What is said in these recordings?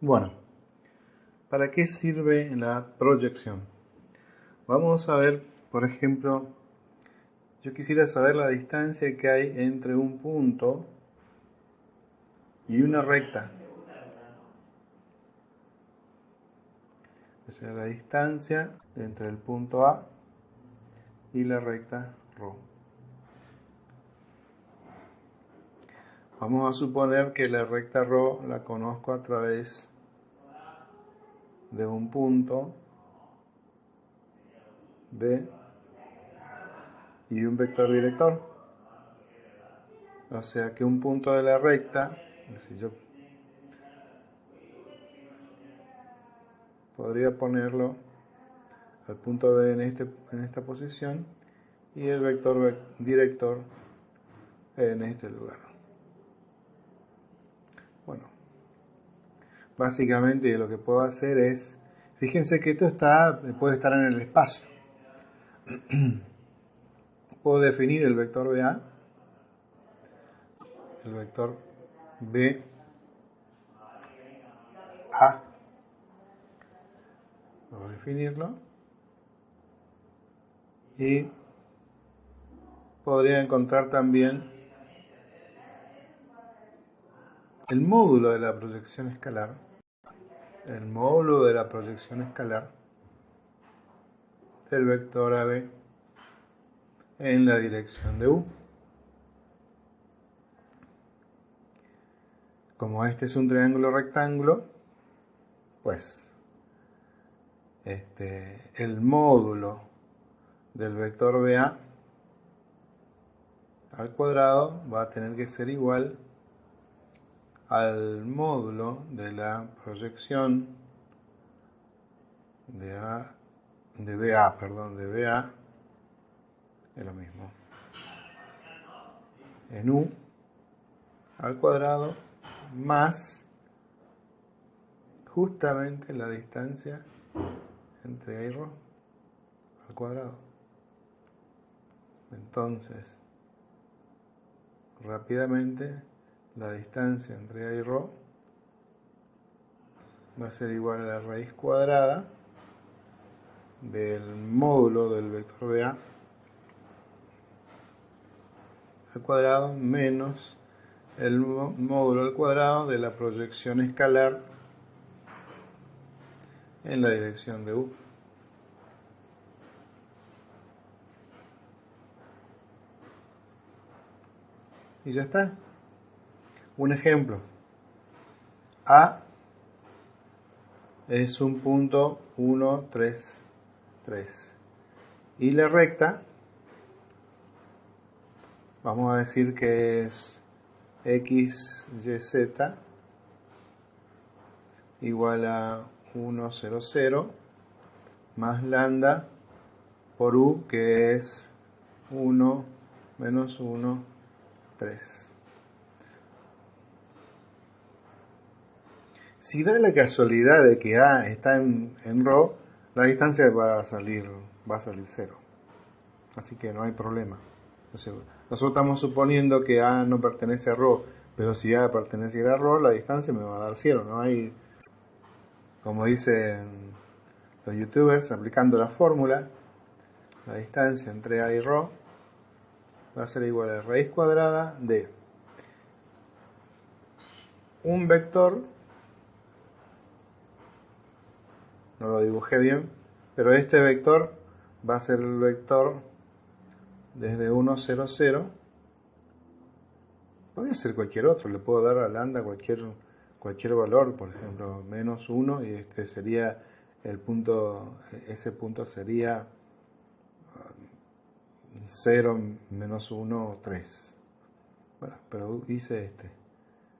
Bueno, ¿para qué sirve la proyección? Vamos a ver, por ejemplo, yo quisiera saber la distancia que hay entre un punto y una recta. O sea, la distancia entre el punto A y la recta ρ. Vamos a suponer que la recta ρ la conozco a través de un punto B y un vector director. O sea que un punto de la recta, si yo podría ponerlo al punto B en, este, en esta posición y el vector director en este lugar. Bueno, básicamente lo que puedo hacer es, fíjense que esto está, puede estar en el espacio. puedo definir el vector BA, el vector B A, a definirlo. Y podría encontrar también el módulo de la proyección escalar, el módulo de la proyección escalar del vector AB en la dirección de U. Como este es un triángulo rectángulo, pues este, el módulo del vector BA al cuadrado va a tener que ser igual al módulo de la proyección de, A, de BA, perdón, de BA es lo mismo. En u al cuadrado más justamente la distancia entre A y Rho al cuadrado. Entonces, rápidamente la distancia entre A y Rho va a ser igual a la raíz cuadrada del módulo del vector de A al cuadrado menos el módulo al cuadrado de la proyección escalar en la dirección de U. Y ya está. Un ejemplo. A es un punto 1, 3, 3. Y la recta vamos a decir que es x, y, z igual a 1, 0, 0 más lambda por u que es 1 menos 1, 3. si da la casualidad de que A está en, en la distancia va a salir va a salir cero. Así que no hay problema. Nosotros estamos suponiendo que A no pertenece a Rho, pero si A perteneciera a Rho, la distancia me va a dar cero. No hay, como dicen los youtubers, aplicando la fórmula, la distancia entre A y Rho va a ser igual a la raíz cuadrada de un vector no lo dibujé bien, pero este vector va a ser el vector desde 1, 0, 0. Puede ser cualquier otro, le puedo dar a lambda cualquier, cualquier valor, por ejemplo, menos 1 y este sería el punto, ese punto sería 0 menos 1, 3. Bueno, pero hice este.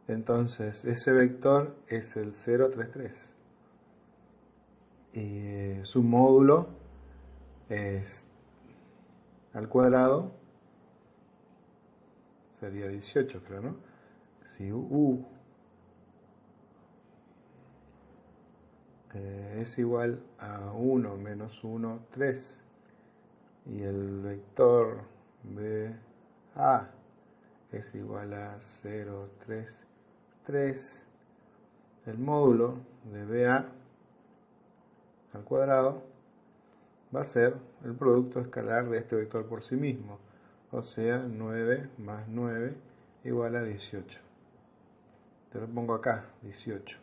Entonces, ese vector es el 0, 3, 3. Y su módulo es al cuadrado sería 18, creo, ¿no? Si u eh, es igual a 1 menos 1, 3 y el vector BA es igual a 0, 3, 3 el módulo de BA al cuadrado va a ser el producto escalar de este vector por sí mismo, o sea 9 más 9 igual a 18. Te lo pongo acá, 18.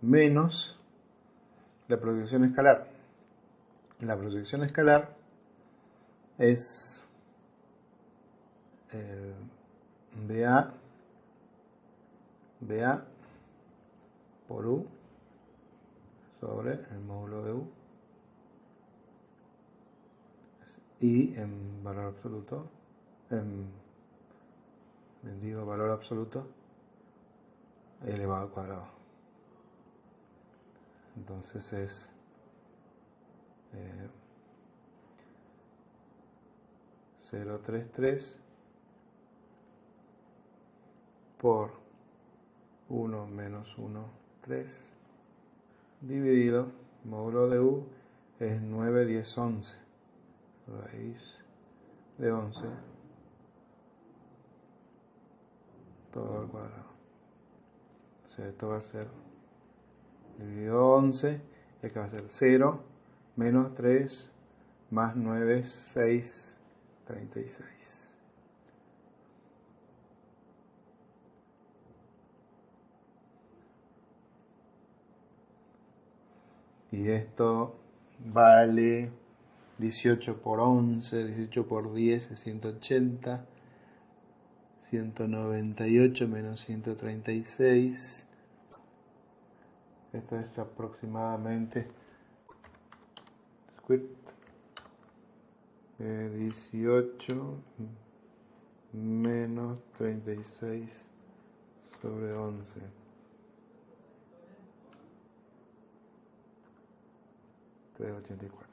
Menos la proyección escalar. La proyección escalar es eh, BA, BA por U sobre el módulo de U y en valor absoluto, en, digo valor absoluto, elevado al cuadrado. Entonces es eh, 033 por 1 menos 1, 3 dividido módulo de u es 9, 10, 11 raíz de 11 todo al cuadrado. O sea esto va a ser dividido 11 y acá va a ser 0 menos 3 más 9 6 36 y esto vale 18 por 11, 18 por 10 es 180, 198 menos 136, esto es aproximadamente 18 menos 36 sobre 11. 都要建这款